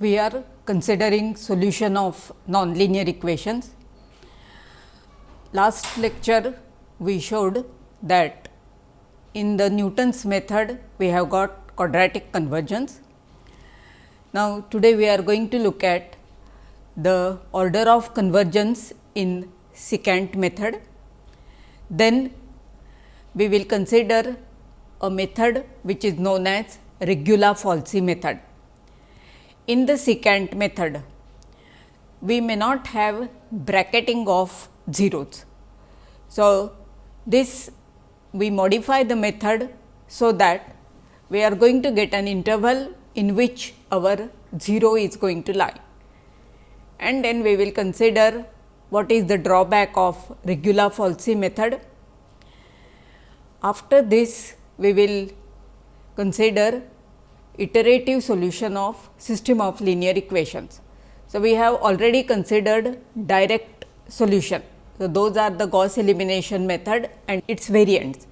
we are considering solution of nonlinear equations. Last lecture we showed that in the Newton's method we have got quadratic convergence. Now, today we are going to look at the order of convergence in secant method. Then we will consider a method which is known as Regula-Falsi method. In the secant method, we may not have bracketing of zeros. So, this we modify the method so that we are going to get an interval in which our 0 is going to lie. And then we will consider what is the drawback of regula falsi method. After this, we will consider iterative solution of system of linear equations. So, we have already considered direct solution. So, those are the Gauss elimination method and its variants.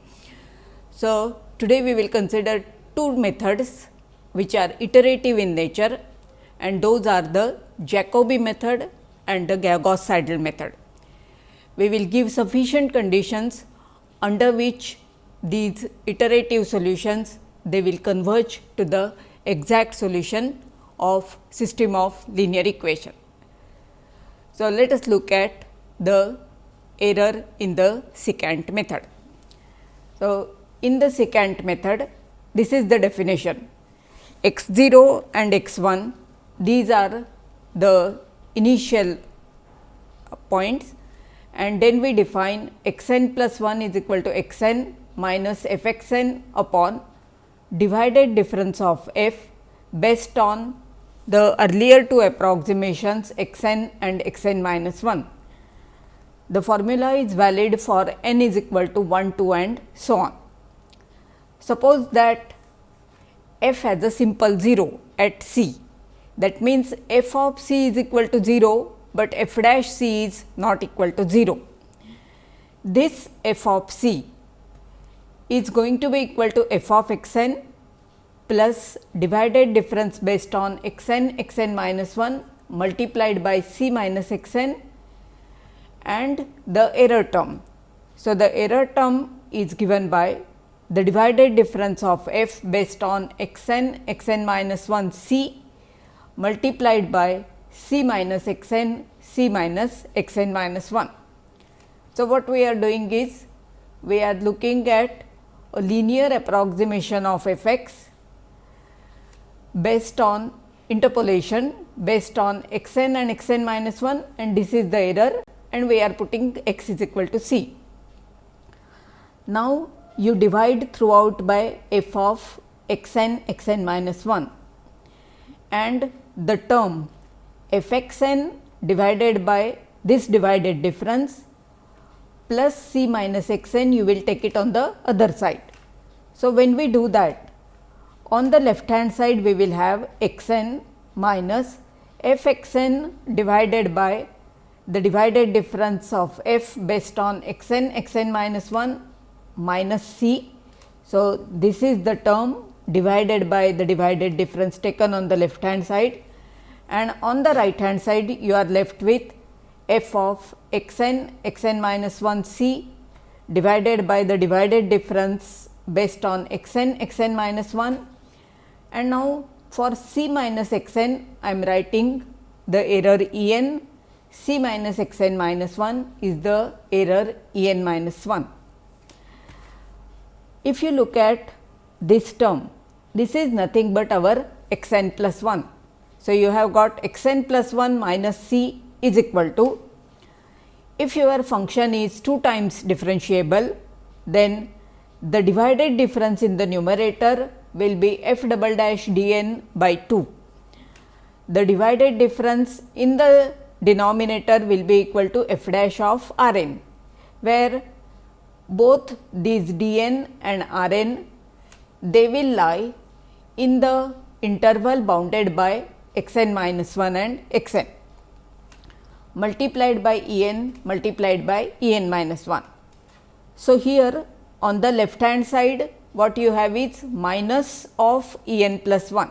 So, today we will consider two methods which are iterative in nature and those are the Jacobi method and the Gauss Seidel method. We will give sufficient conditions under which these iterative solutions they will converge to the exact solution of system of linear equation. So, let us look at the error in the secant method. So, in the secant method this is the definition x 0 and x 1 these are the initial points and then we define x n plus 1 is equal to x n minus f x n upon divided difference of f based on the earlier two approximations x n and x n minus 1. The formula is valid for n is equal to 1, 2 and so on. Suppose that f has a simple 0 at c that means f of c is equal to 0, but f dash c is not equal to 0. This f of c is going to be equal to f of x n plus divided difference based on x n x n minus 1 multiplied by c minus x n and the error term. So, the error term is given by the divided difference of f based on x n x n minus 1 c multiplied by c minus x n c minus x n minus 1. So, what we are doing is we are looking at a linear approximation of f x based on interpolation based on x n and x n minus 1 and this is the error and we are putting x is equal to c. Now, you divide throughout by f of x n x n minus 1 and the term f x n divided by this divided difference plus c minus x n you will take it on the other side. So, when we do that on the left hand side we will have x n minus f x n divided by the divided difference of f based on x n x n minus 1 minus c. So, this is the term divided by the divided difference taken on the left hand side and on the right hand side you are left with f of x n x n minus 1 c divided by the divided difference based on x n x n minus 1 and now for c minus x n I am writing the error E n c minus x n minus 1 is the error E n minus 1. If you look at this term, this is nothing but our x n plus 1. So, you have got x n plus 1 minus c is equal to, if your function is 2 times differentiable, then the divided difference in the numerator will be f double dash d n by 2. The divided difference in the denominator will be equal to f dash of r n, where both these d n and r n they will lie in the interval bounded by x n minus 1 and x n multiplied by E n multiplied by E n minus 1. So, here on the left hand side what you have is minus of E n plus 1.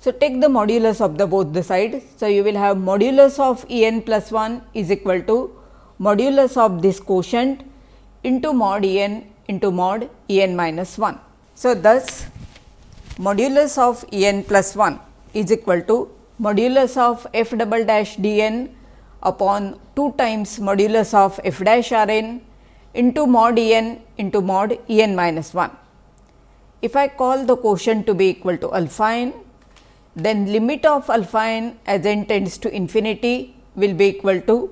So, take the modulus of the both the sides. So, you will have modulus of E n plus 1 is equal to modulus of this quotient into mod E n into mod E n minus 1. So, thus modulus of E n plus 1 is equal to modulus of f double dash d n upon 2 times modulus of f dash r n into mod E n into mod E n minus 1. If I call the quotient to be equal to alpha n, then limit of alpha n as n tends to infinity will be equal to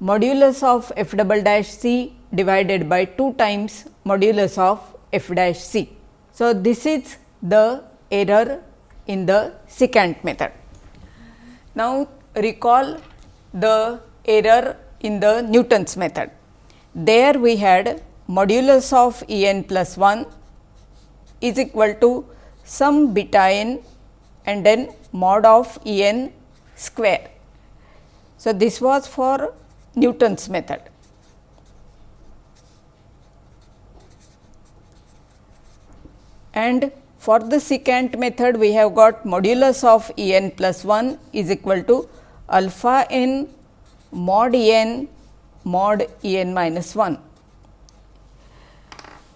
modulus of f double dash c divided by 2 times modulus of f dash c. So, this is the error in the secant method. Now, recall the error in the Newton's method. There we had modulus of E n plus 1 is equal to some beta n and then mod of E n square. So, this was for Newton's method. And for the secant method we have got modulus of E n plus 1 is equal to alpha n mod n mod E n minus 1.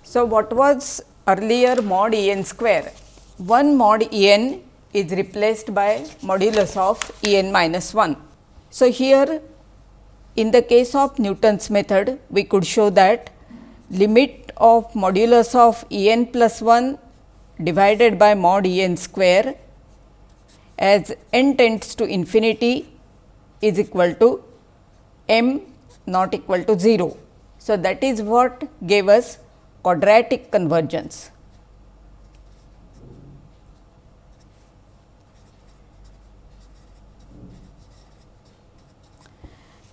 So, what was earlier mod E n square. 1 mod E n is replaced by modulus of E n minus 1. So, here in the case of Newton's method, we could show that limit of modulus of E n plus 1 divided by mod E n square as n tends to infinity is equal to m not equal to 0. So, that is what gave us quadratic convergence.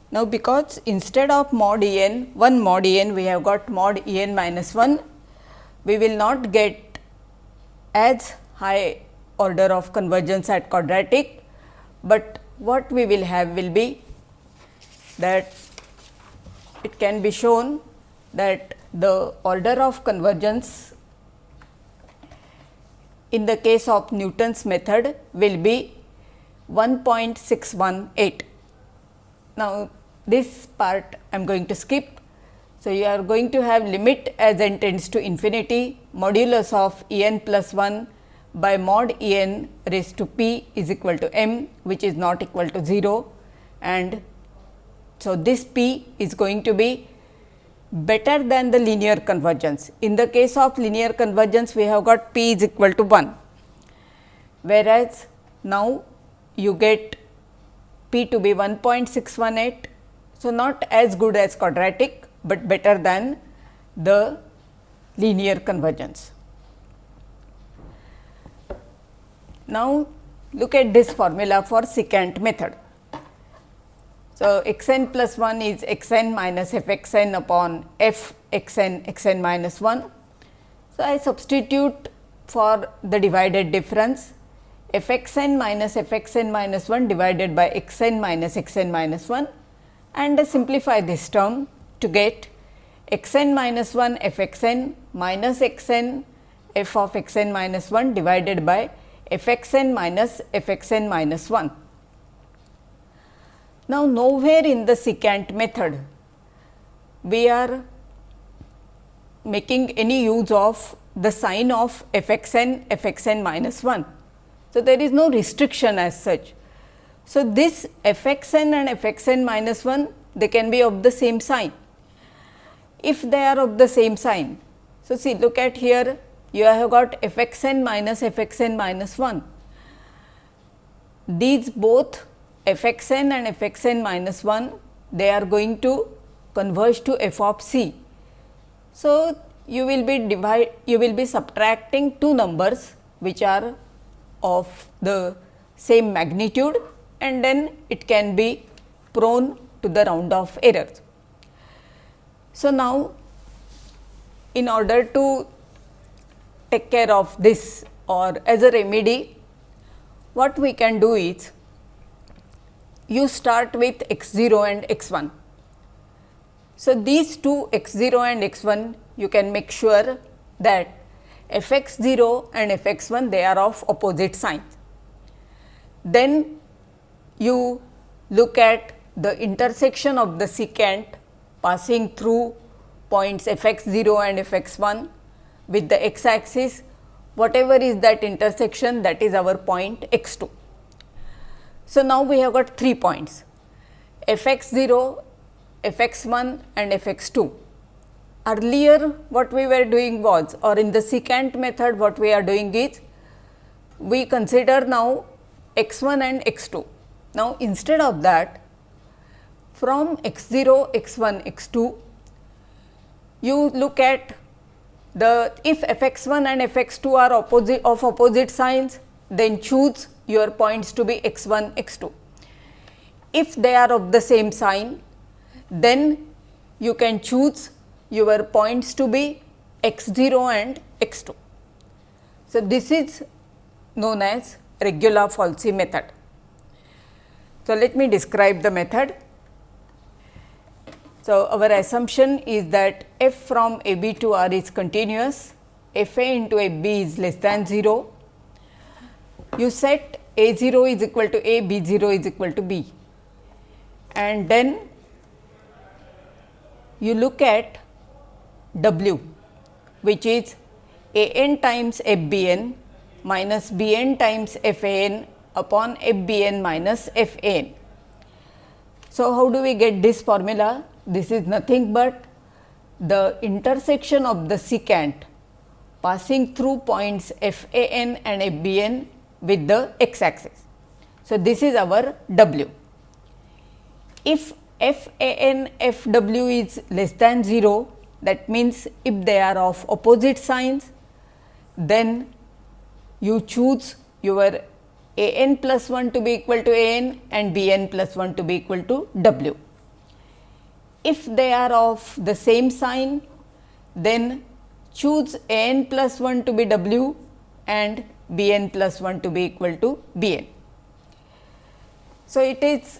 Now, because instead of mod n 1 mod n we have got mod n minus 1, we will not get as high order of convergence at quadratic, but what we will have will be that it can be shown that the order of convergence in the case of Newton's method will be 1.618. Now, this part I am going to skip. So, you are going to have limit as n tends to infinity modulus of E n plus 1 by mod E n raised to p is equal to m which is not equal to 0 and so this p is going to be better than the linear convergence. In the case of linear convergence, we have got p is equal to 1, whereas now you get p to be 1.618. So, not as good as quadratic, but better than the linear convergence. Now, look at this formula for secant method. So, x n plus 1 is x n minus f x n upon f x n x n minus 1. So, I substitute for the divided difference f x n minus f x n minus 1 divided by x n minus x n minus 1 and simplify this term to get x n minus 1 f x n minus x n f of x n minus 1 divided by f x n minus f x n minus 1. Now, nowhere in the secant method we are making any use of the sign of f x n f x n minus 1. So, there is no restriction as such. So, this f x n and f x n minus 1 they can be of the same sign. If they are of the same sign, so see look at here you have got f x n minus f x n minus 1. These both f x n and f x n minus 1 they are going to converge to f of c. So, you will be divide you will be subtracting two numbers which are of the same magnitude and then it can be prone to the round off errors. So, now in order to take care of this or as a remedy what we can do is you start with x 0 and x 1. So, these two x 0 and x 1 you can make sure that f x 0 and f x 1 they are of opposite signs. then you look at the intersection of the secant passing through points f x 0 and f x 1 with the x axis whatever is that intersection that is our point x 2. So, now we have got 3 points f x 0, f x 1 and f x 2. Earlier what we were doing was or in the secant method what we are doing is we consider now x 1 and x 2. Now, instead of that from x 0, x 1, x 2 you look at the if f x 1 and f x 2 are opposite of opposite signs then choose your points to be x 1 x 2. If they are of the same sign then you can choose your points to be x 0 and x 2. So, this is known as regula falsi method. So, let me describe the method. So, our assumption is that f from a b to r is continuous, f a into a b is less than 0. You set a 0 is equal to a, b 0 is equal to b and then you look at w which is a n times f b n minus b n times f a n upon f b n minus f a n. So, how do we get this formula? This is nothing but the intersection of the secant passing through points f a n and f b n with the x axis. So, this is our w. If f a n f w is less than 0 that means, if they are of opposite signs then you choose your a n plus 1 to be equal to a n and b n plus 1 to be equal to w. If they are of the same sign then choose a n plus 1 to be w and b n plus 1 to be equal to b n. So, it is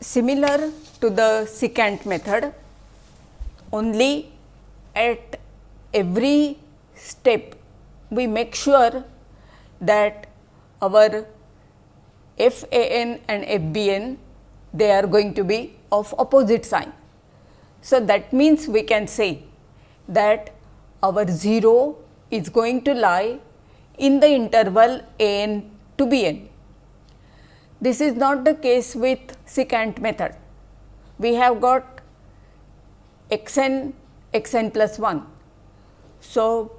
similar to the secant method only at every step we make sure that our f a n and f b n they are going to be of opposite sign. So, that means we can say that our 0 is going to lie in the interval a n to b n. This is not the case with secant method. We have got x n x n plus 1. So,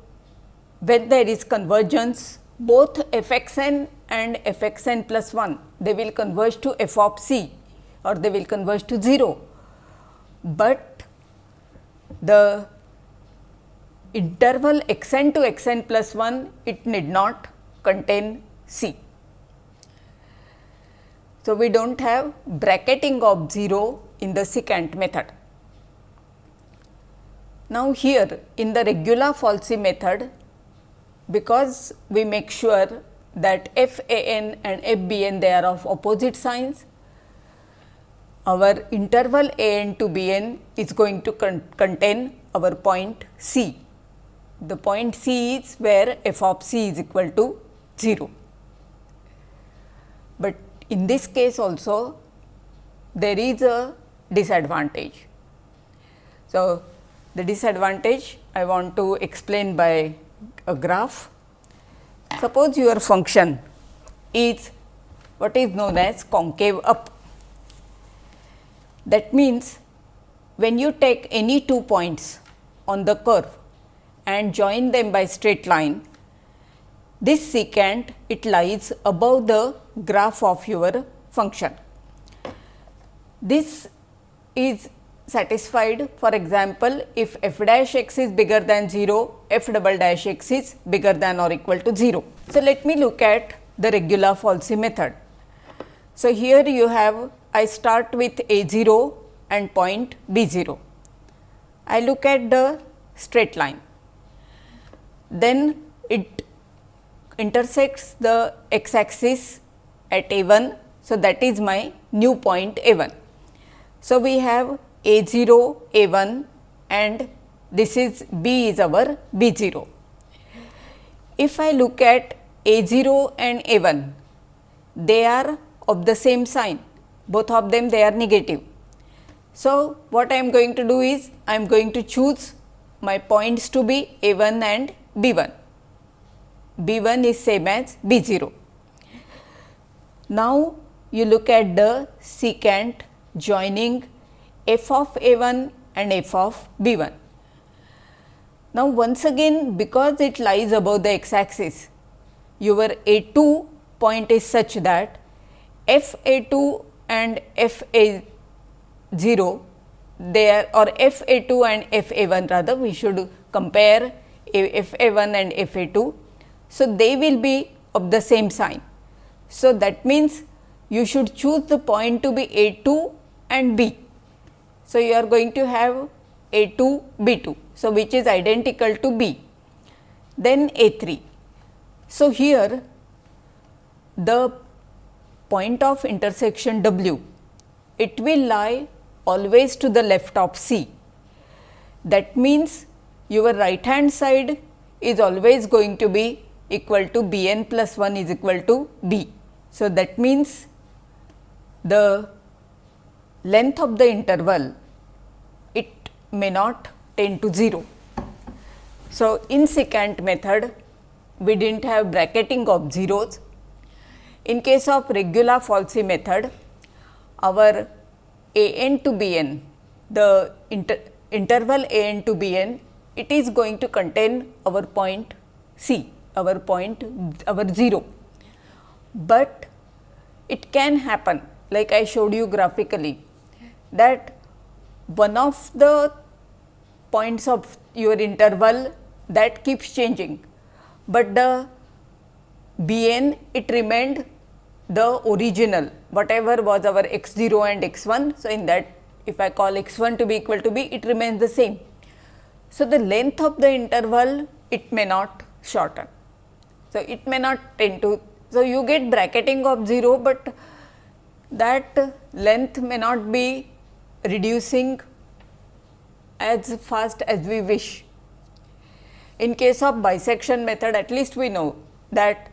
when there is convergence both f x n and f x n plus 1 they will converge to f of c or they will converge to 0, but the interval x n to x n plus 1 it need not contain C. So, we do not have bracketing of 0 in the secant method. Now, here in the Regula-Falsi method because we make sure that f a n and f b n they are of opposite signs, our interval a n to b n is going to con contain our point C the point C is where f of c is equal to 0. But in this case also there is a disadvantage. So, the disadvantage I want to explain by a graph. Suppose your function is what is known as concave up. That means, when you take any two points on the curve and join them by straight line, this secant it lies above the graph of your function. This is satisfied for example, if f dash x is bigger than 0, f double dash x is bigger than or equal to 0. So, let me look at the Regula-Falsi method. So, here you have I start with a 0 and point b 0. I look at the straight line then it intersects the x axis at a 1. So, that is my new point a 1. So, we have a 0 a 1 and this is b is our b 0. If I look at a 0 and a 1, they are of the same sign both of them they are negative. So, what I am going to do is I am going to choose my points to be a 1 and b 1, b 1 is same as b 0. Now, you look at the secant joining f of a 1 and f of b 1. Now, once again because it lies above the x axis, your a 2 point is such that f a 2 and f a 0 there or f a 2 and f a 1 rather we should compare f a 1 and f a 2. So, they will be of the same sign. So, that means you should choose the point to be a 2 and b. So, you are going to have a 2 b 2. So, which is identical to b then a 3. So, here the point of intersection W, it will lie always to the left of C. That means, your right hand side is always going to be equal to B n plus 1 is equal to B. So, that means, the length of the interval it may not tend to 0. So, in secant method we did not have bracketing of zeros in case of regula falsi method, our a n to b n, the inter interval a n to b n, it is going to contain our point c, our point our 0. But it can happen like I showed you graphically that one of the points of your interval that keeps changing, but the b n it remained the original whatever was our x 0 and x 1. So, in that if I call x 1 to be equal to b it remains the same. So, the length of the interval it may not shorten. So, it may not tend to. So, you get bracketing of 0, but that length may not be reducing as fast as we wish. In case of bisection method at least we know that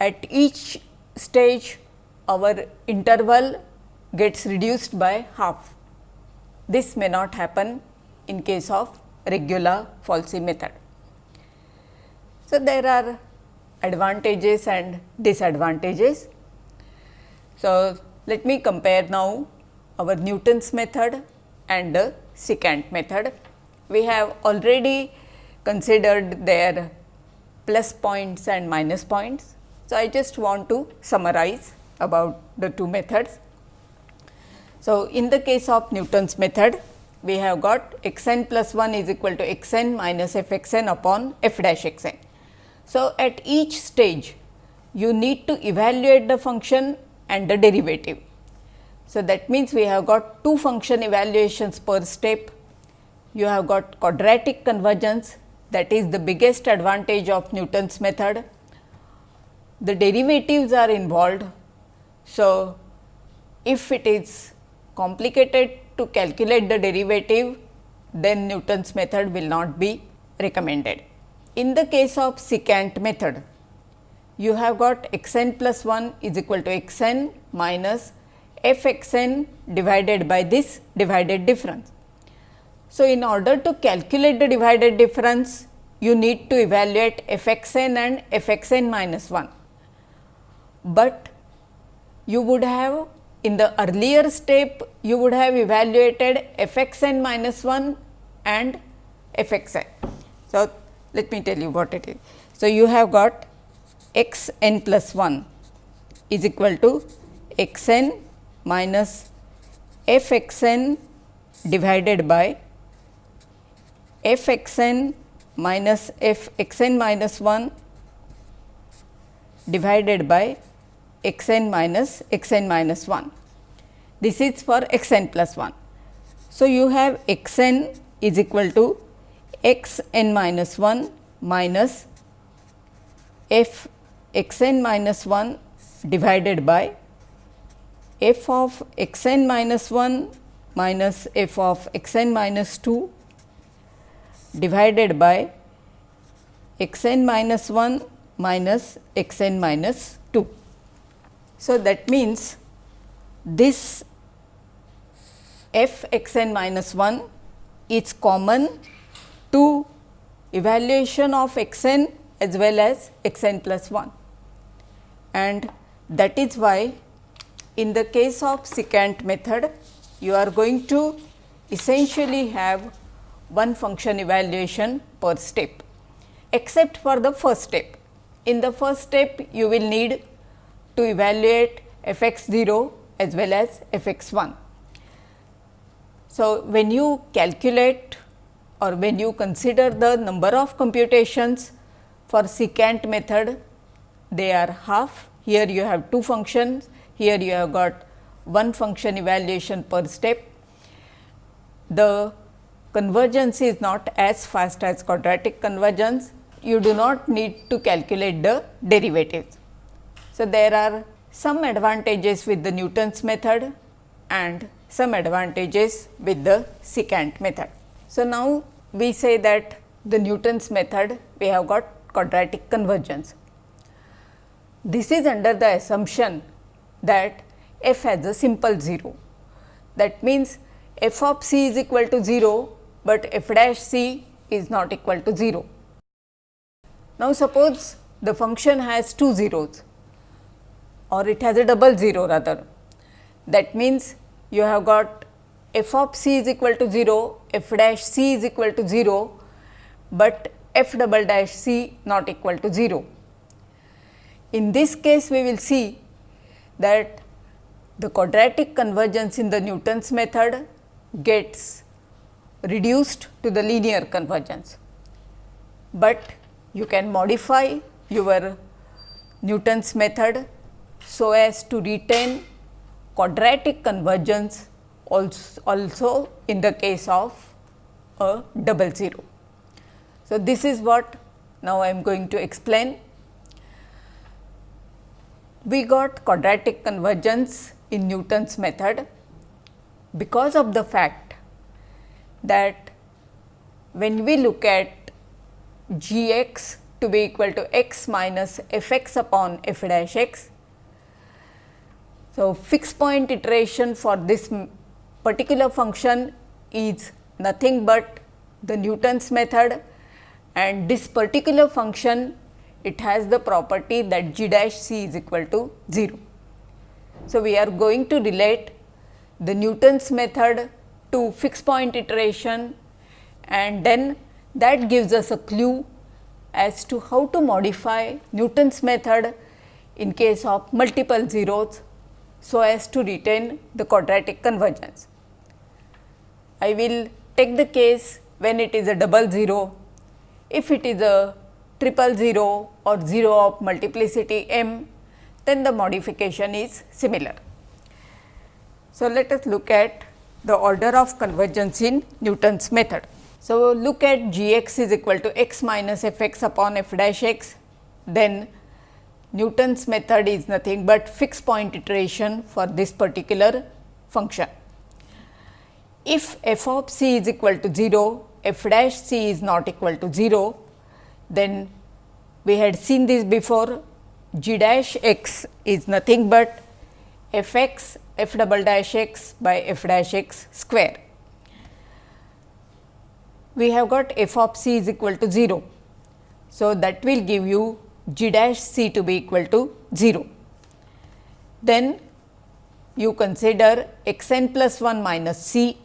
at each stage our interval gets reduced by half. This may not happen in case of regula falsi method. So, there are advantages and disadvantages. So, let me compare now our Newton's method and the secant method. We have already considered their plus points and minus points. So, I just want to summarize about the two methods. So, in the case of Newton's method, we have got x n plus 1 is equal to x n minus f x n upon f dash x n. So, at each stage you need to evaluate the function and the derivative. So, that means we have got two function evaluations per step. You have got quadratic convergence that is the biggest advantage of Newton's method the derivatives are involved. So, if it is complicated to calculate the derivative, then Newton's method will not be recommended. In the case of secant method, you have got x n plus 1 is equal to x n minus f x n divided by this divided difference. So, in order to calculate the divided difference, you need to evaluate f x n and f x n minus 1 but you would have in the earlier step you would have evaluated f x n minus 1 and f x n. So, let me tell you what it is. So, you have got x n plus 1 is equal to x n minus f x n divided by f x n minus f x n minus 1 divided by x n minus x n minus 1. This is for x n plus 1. So, you have x n is equal to x n minus 1 minus f x n minus 1 divided by f of x n minus 1 minus f of x n minus 2 divided by x n minus 1 minus x n minus 2. So, that means this f x n minus 1 is common to evaluation of x n as well as x n plus 1 and that is why in the case of secant method you are going to essentially have one function evaluation per step except for the first step. In the first step you will need to evaluate f x 0 as well as f x 1. So, when you calculate or when you consider the number of computations for secant method, they are half. Here you have two functions, here you have got one function evaluation per step. The convergence is not as fast as quadratic convergence, you do not need to calculate the derivatives. So, there are some advantages with the Newton's method and some advantages with the secant method. So, now we say that the Newton's method we have got quadratic convergence. This is under the assumption that f has a simple 0. That means, f of c is equal to 0, but f dash c is not equal to 0. Now, suppose the function has two zeros or it has a double 0 rather. That means, you have got f of c is equal to 0, f dash c is equal to 0, but f double dash c not equal to 0. In this case, we will see that the quadratic convergence in the Newton's method gets reduced to the linear convergence, but you can modify your Newton's method so as to retain quadratic convergence also, in the case of a double zero. So, this is what now I am going to explain. We got quadratic convergence in Newton's method because of the fact that when we look at g x to be equal to x minus f x upon f dash x. So, fixed point iteration for this particular function is nothing but the Newton's method. And this particular function it has the property that g dash c is equal to 0. So, we are going to relate the Newton's method to fixed point iteration. And then that gives us a clue as to how to modify Newton's method in case of multiple zeros, so as to retain the quadratic convergence. I will take the case when it is a double zero. If it is a triple zero or 0 of multiplicity m, then the modification is similar. So, let us look at the order of convergence in Newton's method. So, look at g x is equal to x minus f x upon f dash x, then Newton's method is nothing but fixed point iteration for this particular function. If f of c is equal to 0, f dash c is not equal to 0, then we had seen this before g dash x is nothing but f x f double dash x by f dash x square we have got f of c is equal to 0. So, that will give you g dash c to be equal to 0. Then you consider x n plus 1 minus c.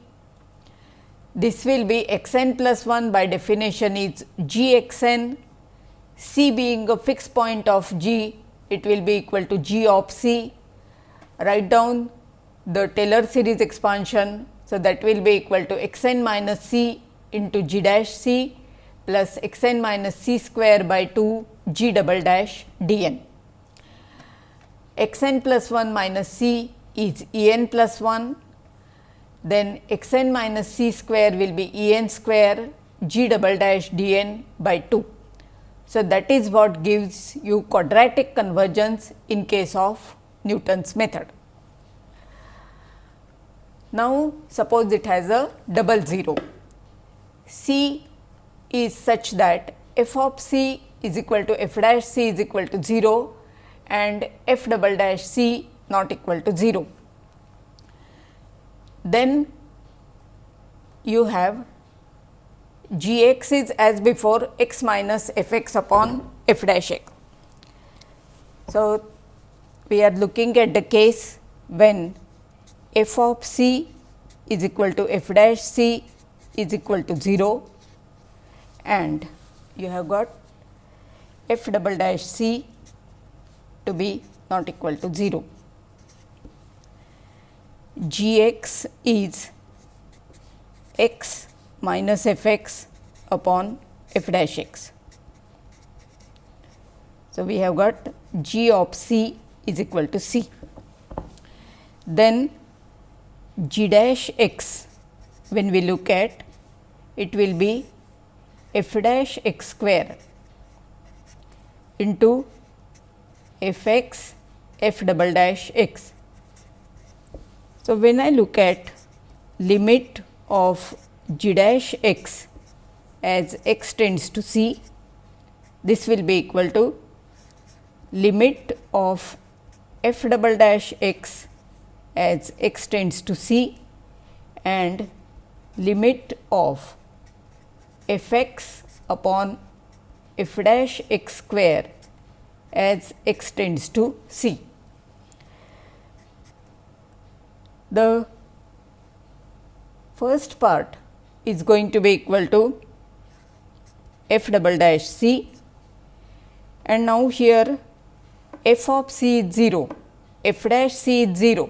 This will be x n plus 1 by definition is g x n, c being a fixed point of g, it will be equal to g of c. Write down the Taylor series expansion. So, that will be equal to x n minus c into g dash c plus x n minus c square by 2 g double dash d n. x n plus 1 minus c is E n plus 1, then x n minus c square will be E n square g double dash d n by 2. So, that is what gives you quadratic convergence in case of Newton's method. Now, suppose it has a double zero. C is such that f of c is equal to f dash c is equal to 0 and f double dash c not equal to 0. Then you have g x is as before x minus f x upon f dash x. So, we are looking at the case when f of c is equal to f dash c is equal to 0 and you have got f double dash c to be not equal to 0. g x is x minus f x upon f dash x. So, we have got g of c is equal to c. Then g dash x when we look at it will be f dash x square into f x f double dash x. So, when I look at limit of g dash x as x tends to c, this will be equal to limit of f double dash x as x tends to c and limit of f x upon f dash x square as x tends to c. The first part is going to be equal to f double dash c and now here f of c is 0, f dash c is 0.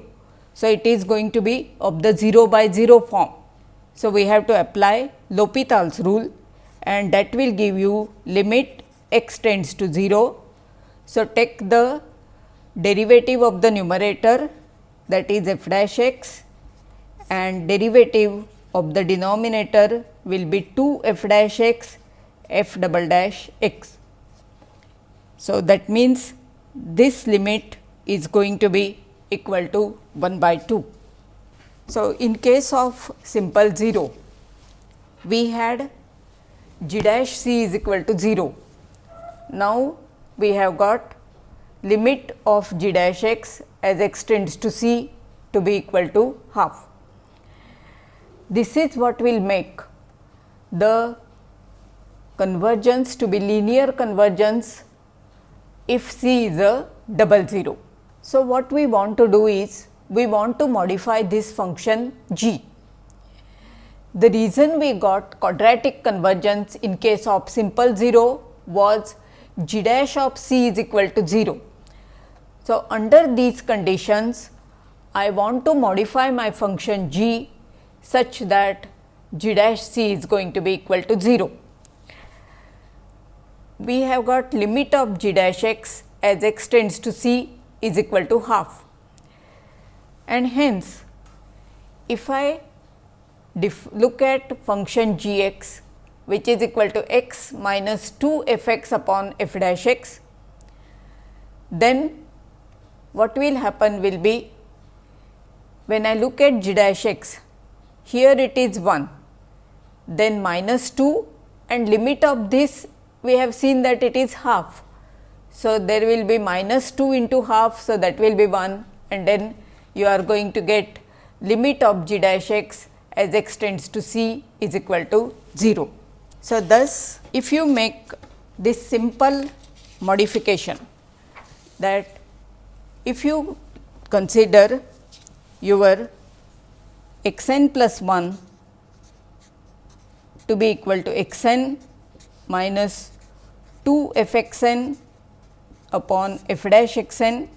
So, it is going to be of the 0 by 0 form. So, we have to apply L'Hopital's rule and that will give you limit x tends to 0. So, take the derivative of the numerator that is f dash x and derivative of the denominator will be 2 f dash x f double dash x. So, that means this limit is going to be equal to 1 by 2. So, in case of simple 0, we had g dash c is equal to 0. Now, we have got limit of g dash x as x tends to c to be equal to half. This is what will make the convergence to be linear convergence if c is a double 0. So, what we want to do is we want to modify this function g. The reason we got quadratic convergence in case of simple 0 was g dash of c is equal to 0. So, under these conditions I want to modify my function g such that g dash c is going to be equal to 0. We have got limit of g dash x as x tends to c is equal to half and hence if I look at function g x which is equal to x minus 2 f x upon f dash x, then what will happen will be when I look at g dash x here it is 1, then minus 2 and limit of this we have seen that it is half. So, there will be minus 2 into half. So, that will be 1 and then you are going to get limit of g dash x as x tends to c is equal to 0. So, thus if you make this simple modification that if you consider your x n plus 1 to be equal to x n minus 2 f x n upon f dash x n,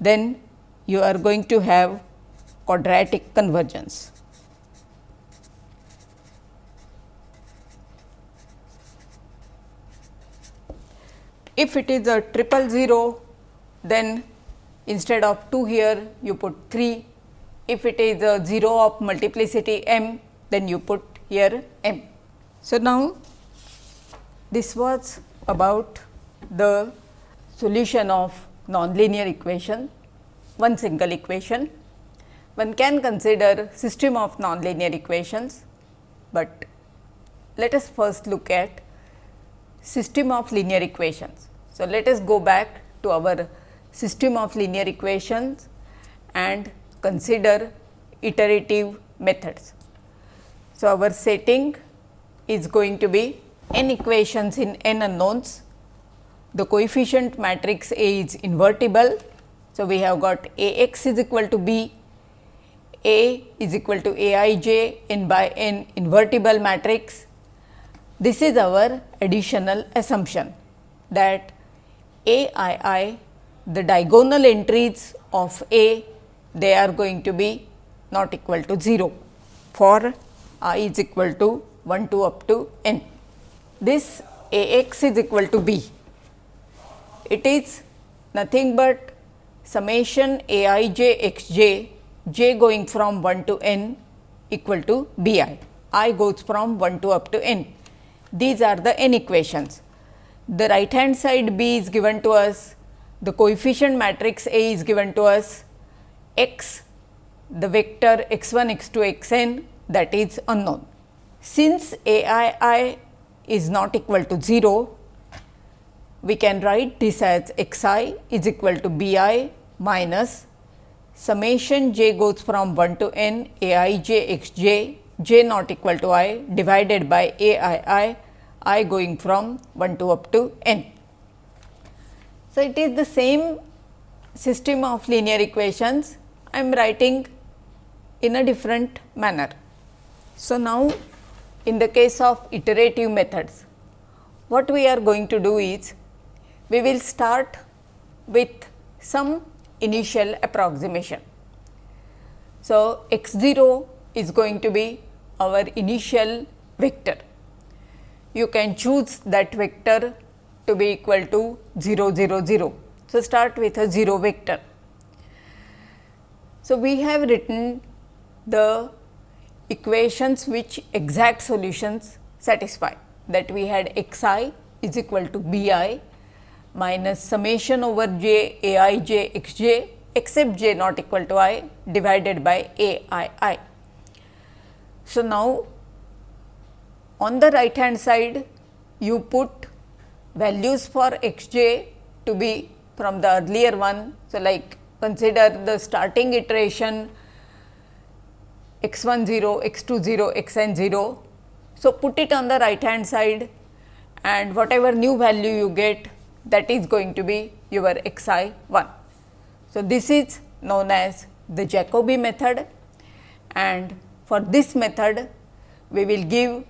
then you are going to have quadratic convergence. If it is a triple 0, then instead of 2 here you put 3. If it is a 0 of multiplicity m then you put here m. So, now this was about the solution of nonlinear equation, one single equation. One can consider system of nonlinear equations, but let us first look at system of linear equations. So, let us go back to our system of linear equations and consider iterative methods. So, our setting is going to be n equations in n unknowns. The coefficient matrix A is invertible. So, we have got A x is equal to B, A is equal to A i j n by n invertible matrix. This is our additional assumption that A i i the diagonal entries of A they are going to be not equal to 0 for i is equal to 1 to up to n. This A x is equal to b. It is nothing but summation A i j x j, j going from 1 to n equal to b i, i goes from 1 to up to n. These are the n equations. The right hand side b is given to us, the coefficient matrix A is given to us, x the vector x 1 x 2 x n that is unknown. Since a i i is not equal to 0, we can write this as x i is equal to b i minus summation j goes from 1 to n a i j x j j not equal to i divided by a i i i going from 1 to up to n. So, it is the same system of linear equations I am writing in a different manner. So, now in the case of iterative methods, what we are going to do is we will start with some initial approximation. So, x 0 is going to be our initial vector. You can choose that vector to be equal to 0 0 0. So, start with a 0 vector. So, we have written the equations which exact solutions satisfy that we had x i is equal to b i minus summation over j a i j x j except j not equal to i divided by a i i. So, now on the right hand side you put values for x j to be from the earlier one. So, like consider the starting iteration x 1 0, x 2 0, x n 0. So, put it on the right hand side and whatever new value you get that is going to be your x i 1. So, this is known as the Jacobi method and for this method we will give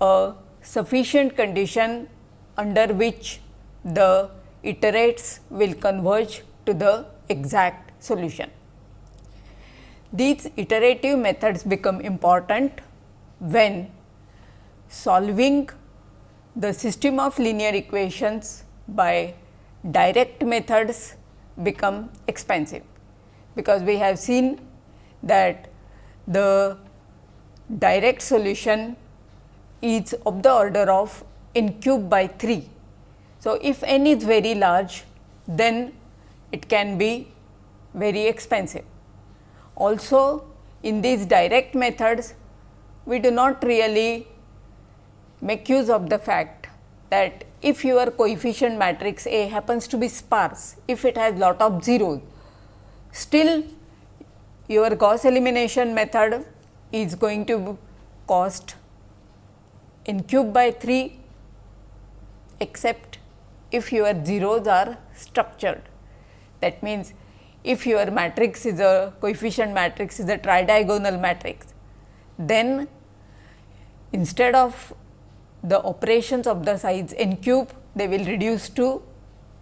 a sufficient condition under which the iterates will converge to the exact solution. These iterative methods become important when solving the system of linear equations by direct methods become expensive, because we have seen that the direct solution is of the order of n cube by 3. So, if n is very large then it can be very expensive. Also in these direct methods, we do not really make use of the fact that if your coefficient matrix A happens to be sparse, if it has lot of zeros, still your Gauss elimination method is going to cost n cube by 3 except if your zeros are structured. That means, if your matrix is a coefficient matrix is a tridiagonal matrix, then instead of the operations of the size n cube, they will reduce to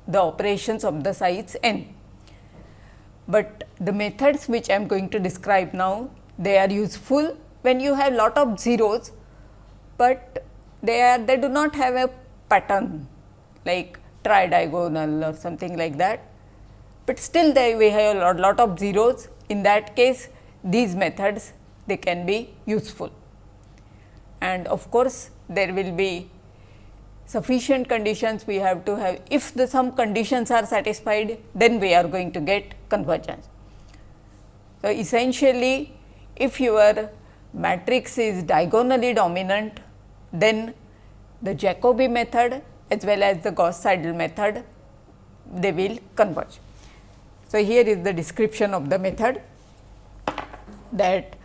the operations of the size n. But the methods which I am going to describe now, they are useful when you have lot of zeros, but they are they do not have a pattern like tridiagonal or something like that but still they we have a lot, lot of zeros in that case these methods they can be useful. And of course, there will be sufficient conditions we have to have if the some conditions are satisfied then we are going to get convergence. So, essentially if your matrix is diagonally dominant then the Jacobi method as well as the Gauss Seidel method they will converge. So, here is the description of the method that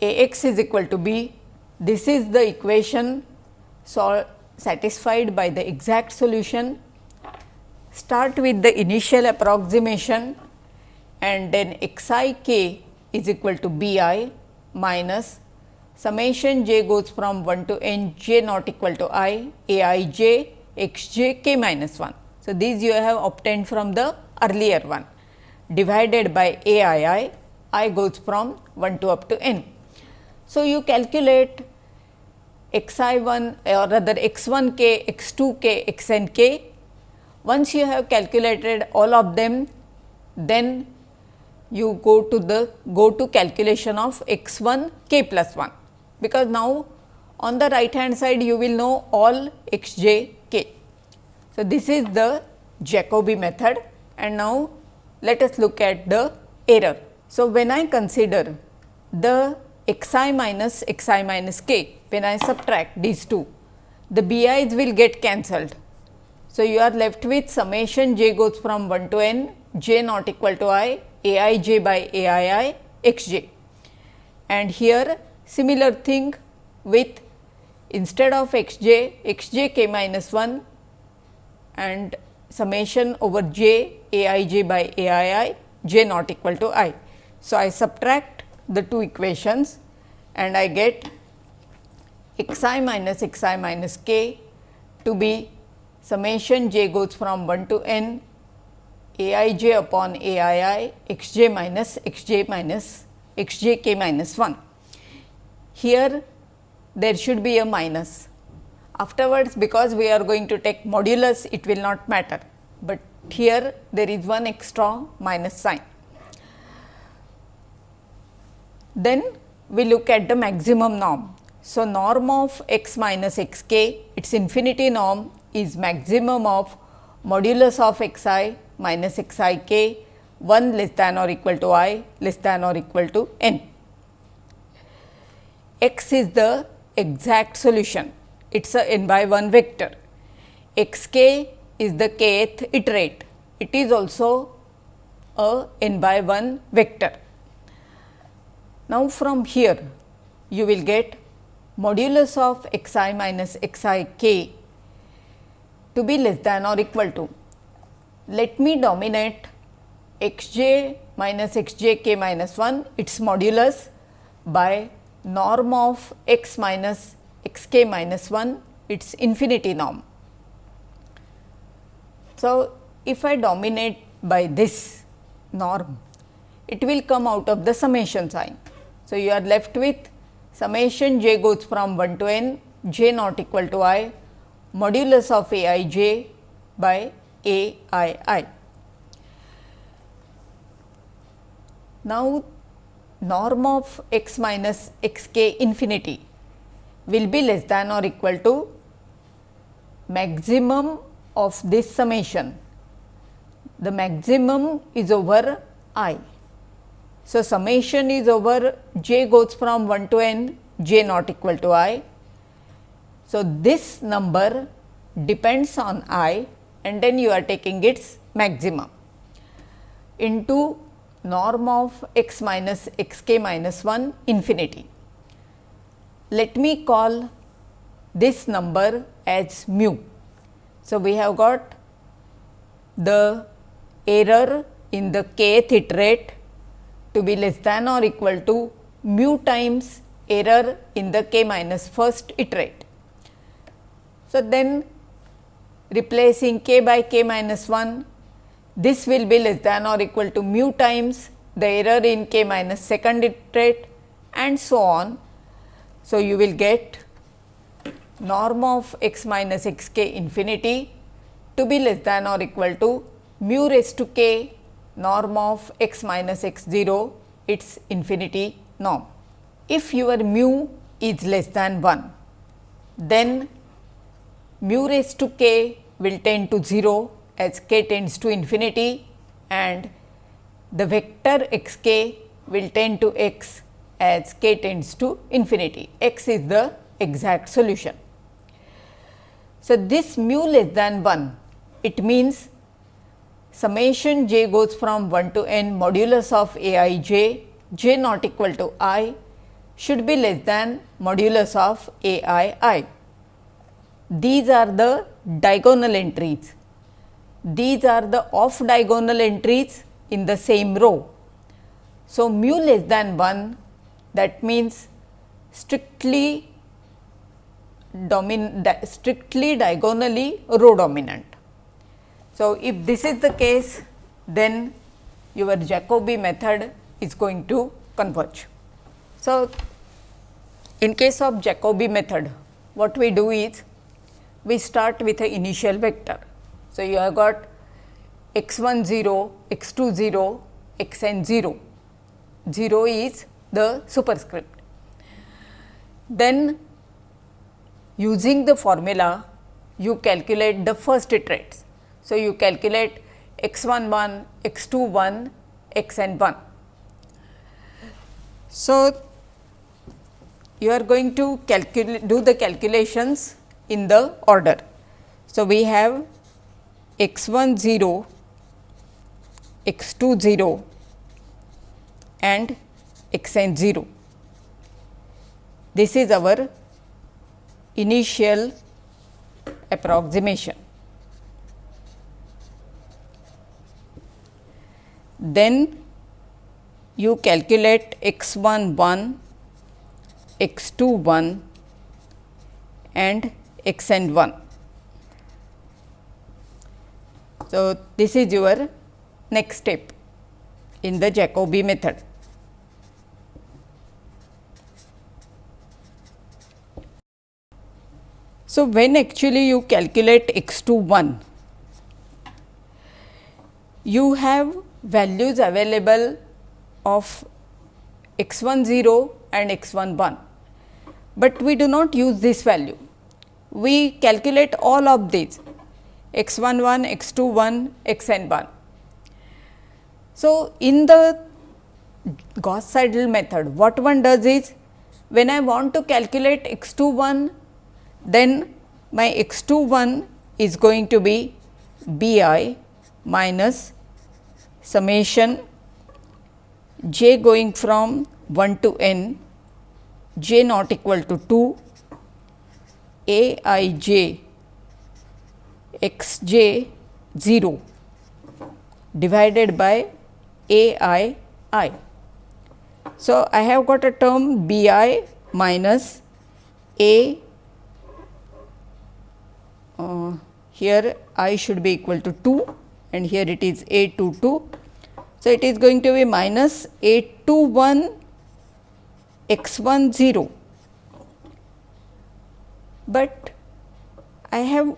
A x is equal to b. This is the equation satisfied by the exact solution. Start with the initial approximation and then x i k is equal to b i minus summation j goes from 1 to n j not equal to i a i j x j k minus 1. So, these you have obtained from the earlier one divided by a i i, i goes from 1 to up to n. So, you calculate x i 1 or rather x 1 k, x 2 k, x n k. Once you have calculated all of them, then you go to the go to calculation of x 1 k plus 1, because now on the right hand side you will know all x j k. So, this is the Jacobi method and now let us look at the error. So, when I consider the x i minus x i minus k, when I subtract these two, the bi's will get cancelled. So, you are left with summation j goes from 1 to n j not equal to i a i j by a i i x j. And here similar thing with instead of x j, x j k minus 1 and summation over j a i j by a i i j not equal to i. So, I subtract the two equations and I get x i minus x i minus k to be summation j goes from 1 to n a i j upon a i i x j minus x j minus x j k minus 1. Here there should be a minus. Afterwards because we are going to take modulus it will not matter, but here there is one extra minus sign. Then we look at the maximum norm. So, norm of x minus x k its infinity norm is maximum of modulus of x i minus x i k 1 less than or equal to i less than or equal to n. x is the exact solution, it is a n by 1 vector. x k is the kth iterate, it is also a n by 1 vector. Now, from here you will get modulus of x i minus x i k to be less than or equal to let me dominate x j minus x j k minus 1 its modulus by norm of x minus x k minus 1 its infinity norm. So, if I dominate by this norm, it will come out of the summation sign. So, you are left with summation j goes from 1 to n j not equal to i modulus of a i j by a i i. Now, norm of x minus x k infinity will be less than or equal to maximum of this summation. The maximum is over i. So, summation is over j goes from 1 to n j not equal to i. So, this number depends on i and then you are taking its maximum into norm of x minus x k minus 1 infinity. Let me call this number as mu. So, we have got the error in the kth iterate to be less than or equal to mu times error in the k minus first iterate. So, then replacing k by k minus 1, this will be less than or equal to mu times the error in k minus second iterate and so on. So, you will get norm of x minus x k infinity to be less than or equal to mu raised to k norm of x minus x 0 its infinity norm. If your mu is less than 1, then mu raised to k will tend to 0 as k tends to infinity and the vector x k will tend to x as k tends to infinity. x is the exact solution. So, this mu less than 1 it means summation j goes from 1 to n modulus of a i j j not equal to i should be less than modulus of a i i. These are the diagonal entries. These are the off diagonal entries in the same row. So, mu less than 1 that means strictly domin strictly diagonally row dominant. So, if this is the case then your Jacobi method is going to converge. So, in case of Jacobi method what we do is we start with an initial vector. So, you have got x 1 0, x 2 0, x n 0, 0 is the superscript. Then using the formula you calculate the first iterates. So, you calculate x 1 1, x 2 1, x n 1. So, you are going to calculate do the calculations in the order. So, we have x 1 0, x 2 0 and x n 0. This is our initial approximation. Then you calculate x 1 1, x 2 1 and x and 1. So, this is your next step in the Jacobi method. So, when actually you calculate x 2 1, you have values available of x 1 0 and x 1 1, but we do not use this value we calculate all of these x 1 1, x 2 1, x n 1. So, in the Gauss Seidel method what one does is when I want to calculate x 2 1 then my x 2 1 is going to be b i minus summation j going from 1 to n j not equal to 2 a i j x j 0 divided by a i i. So, I have got a term b i minus a uh, here i should be equal to 2 and here it is a 2 2. So, it is going to be minus a 2 1 x 1 0 but I have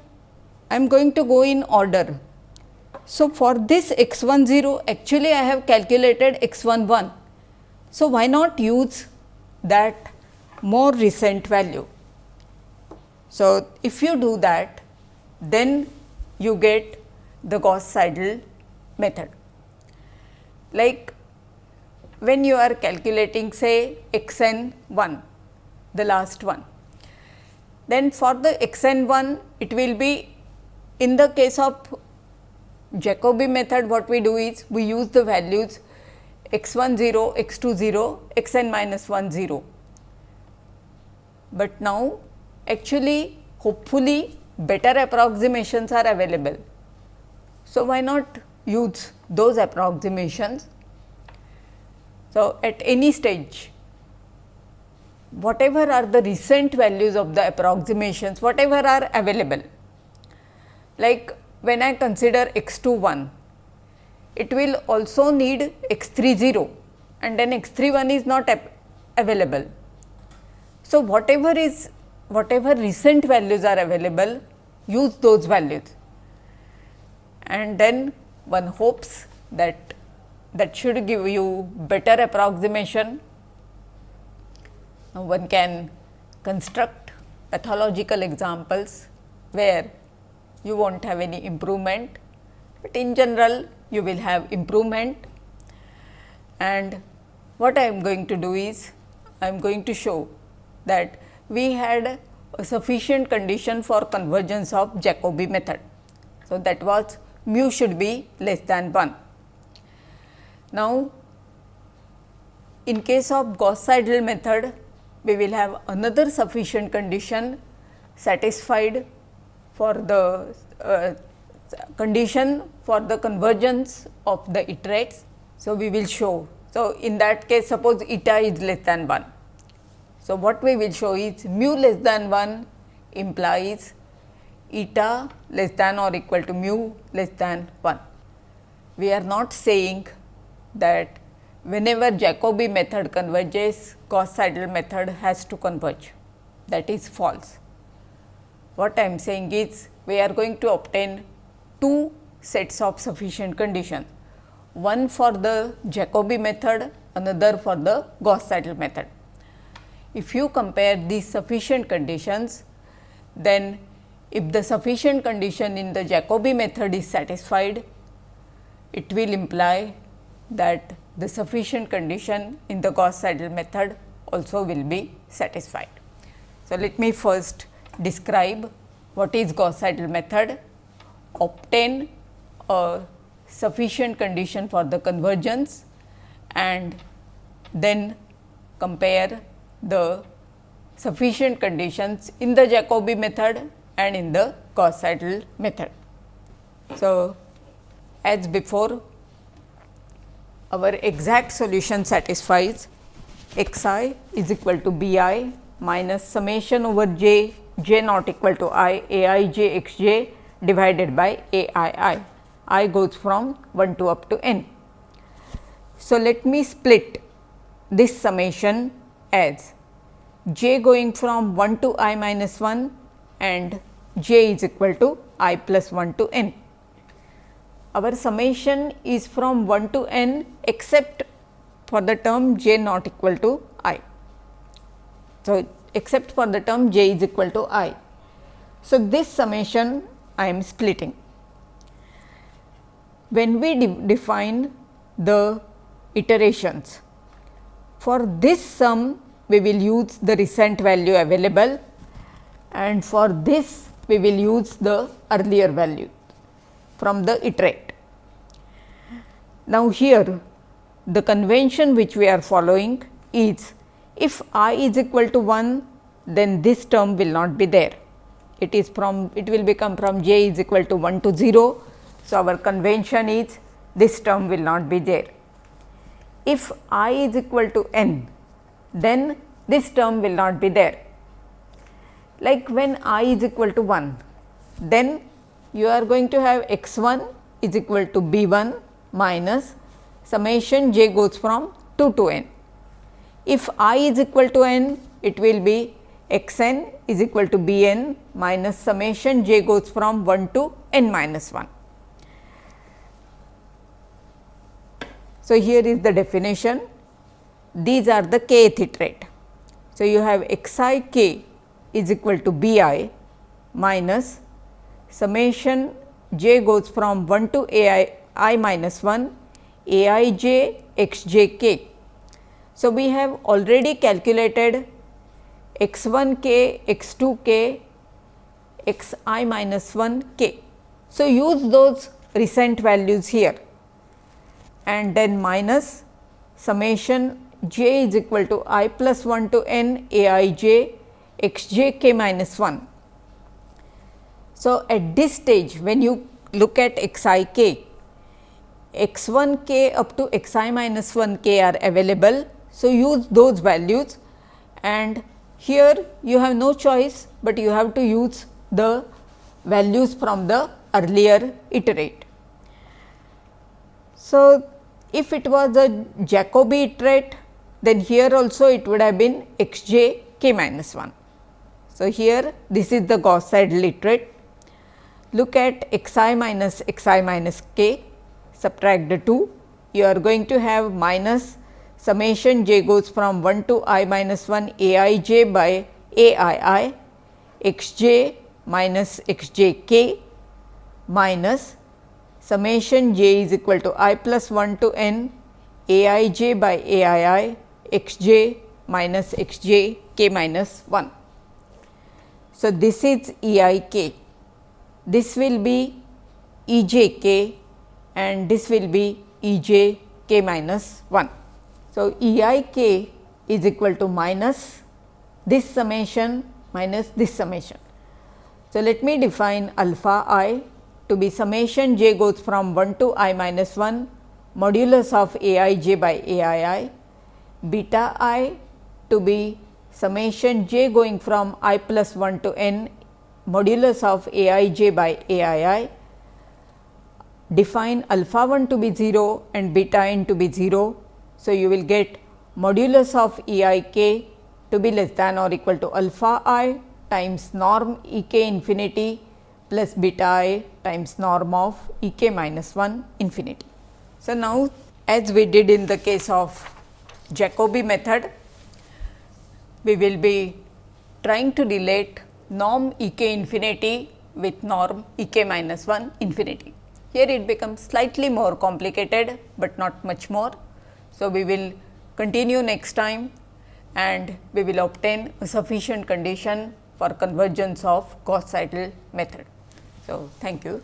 I am going to go in order. So, for this x 1 0 actually I have calculated x 1 1. So, why not use that more recent value. So, if you do that then you get the Gauss Seidel method. Like when you are calculating say x n 1 the last one then for the x n 1 it will be in the case of Jacobi method what we do is we use the values x 1 0, x 2 0, x n minus 1 0. But now actually hopefully better approximations are available. So, why not use those approximations? So, at any stage whatever are the recent values of the approximations, whatever are available. Like when I consider x 2 1, it will also need x 3 0 and then x 3 1 is not available. So, whatever is whatever recent values are available, use those values and then one hopes that that should give you better approximation now, one can construct pathological examples where you will not have any improvement, but in general you will have improvement and what I am going to do is I am going to show that we had a sufficient condition for convergence of Jacobi method. So, that was mu should be less than 1. Now, in case of Gauss Seidel method, we will have another sufficient condition satisfied for the uh, condition for the convergence of the iterates. So, we will show. So, in that case suppose eta is less than 1. So, what we will show is mu less than 1 implies eta less than or equal to mu less than 1. We are not saying that whenever Jacobi method converges, Gauss Seidel method has to converge. That is false. What I am saying is we are going to obtain two sets of sufficient condition, one for the Jacobi method, another for the Gauss Seidel method. If you compare these sufficient conditions, then if the sufficient condition in the Jacobi method is satisfied, it will imply that the sufficient condition in the Gauss Seidel method also will be satisfied. So, let me first describe what is Gauss Seidel method, obtain a sufficient condition for the convergence and then compare the sufficient conditions in the Jacobi method and in the Gauss Seidel method. So, as before our exact solution satisfies x i is equal to b i minus summation over j j not equal to i a i j x j divided by a i i, i goes from 1 to up to n. So, let me split this summation as j going from 1 to i minus 1 and j is equal to i plus 1 to n our summation is from 1 to n except for the term j not equal to i. So, except for the term j is equal to i. So, this summation I am splitting. When we de define the iterations, for this sum we will use the recent value available and for this we will use the earlier value from the iterate. Now, here the convention which we are following is if i is equal to 1 then this term will not be there. It is from it will become from j is equal to 1 to 0. So, our convention is this term will not be there. If i is equal to n then this term will not be there. Like when i is equal to 1 then you are going to have x 1 is equal to b 1 minus summation j goes from 2 to n. If i is equal to n, it will be x n is equal to b n minus summation j goes from 1 to n minus 1. So, here is the definition. These are the kth iterate. So, you have x i k is equal to b i minus summation j goes from 1 to a i i minus 1 a i j x j k. So, we have already calculated x 1 k, x 2 k, x i minus 1 k. So, use those recent values here and then minus summation j is equal to i plus 1 to n a i j x j k minus 1 so, at this stage when you look at x i k, x 1 k up to x i minus 1 k are available. So, use those values and here you have no choice, but you have to use the values from the earlier iterate. So, if it was a Jacobi iterate, then here also it would have been x j k minus 1. So, here this is the Gauss Seidel iterate look at x i minus x i minus k, subtract the 2, you are going to have minus summation j goes from 1 to i minus 1 a i j by a i i x j minus x j k minus summation j is equal to i plus 1 to n a i j by a i i x j minus x j k minus 1. So, this is E i k, this will be E j k and this will be E j k minus 1. So, E i k is equal to minus this summation minus this summation. So, let me define alpha i to be summation j goes from 1 to i minus 1 modulus of a i j by a i i, beta i to be summation j going from i plus 1 to n modulus of a i j by a i i, define alpha 1 to be 0 and beta n to be 0. So, you will get modulus of E i k to be less than or equal to alpha i times norm E k infinity plus beta i times norm of E k minus 1 infinity. So, now as we did in the case of Jacobi method, we will be trying to relate norm E k infinity with norm E k minus 1 infinity. Here it becomes slightly more complicated, but not much more. So, we will continue next time and we will obtain a sufficient condition for convergence of Gauss Seidel method. So, thank you.